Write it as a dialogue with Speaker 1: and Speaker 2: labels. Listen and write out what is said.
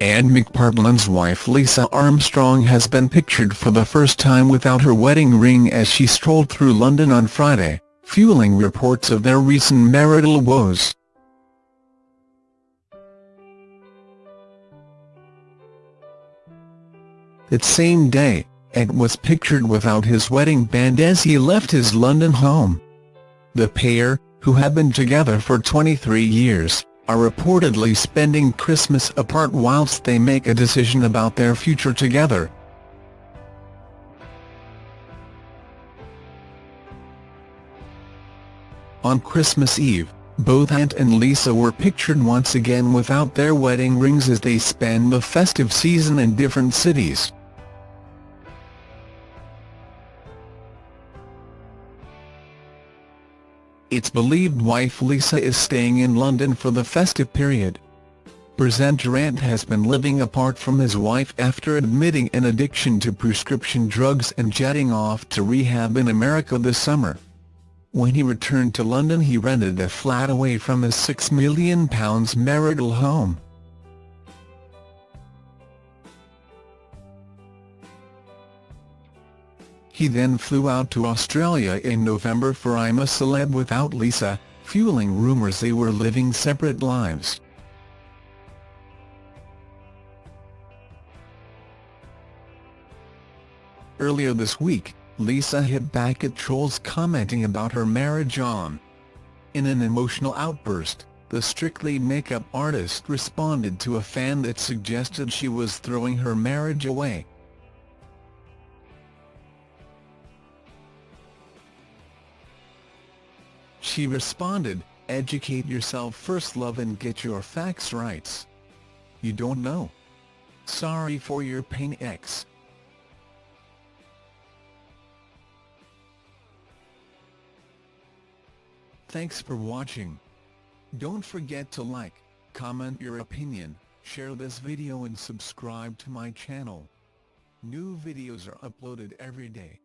Speaker 1: Ant McPartlin's wife Lisa Armstrong has been pictured for the first time without her wedding ring as she strolled through London on Friday, fueling reports of their recent marital woes. That same day, Ed was pictured without his wedding band as he left his London home. The pair, who have been together for 23 years, are reportedly spending Christmas apart whilst they make a decision about their future together. On Christmas Eve, both Ant and Lisa were pictured once again without their wedding rings as they spend the festive season in different cities. It's believed wife Lisa is staying in London for the festive period. Presenter Ant has been living apart from his wife after admitting an addiction to prescription drugs and jetting off to rehab in America this summer. When he returned to London he rented a flat away from his £6 million marital home. He then flew out to Australia in November for I'm a Celeb without Lisa, fueling rumours they were living separate lives. Earlier this week, Lisa hit back at trolls commenting about her marriage on. In an emotional outburst, the Strictly makeup artist responded to a fan that suggested she was throwing her marriage away. She responded, educate yourself first love and get your facts right. You don't know. Sorry for your pain X. Thanks for watching. Don't forget to like, comment your opinion, share this video and subscribe to my channel. New videos are uploaded every day.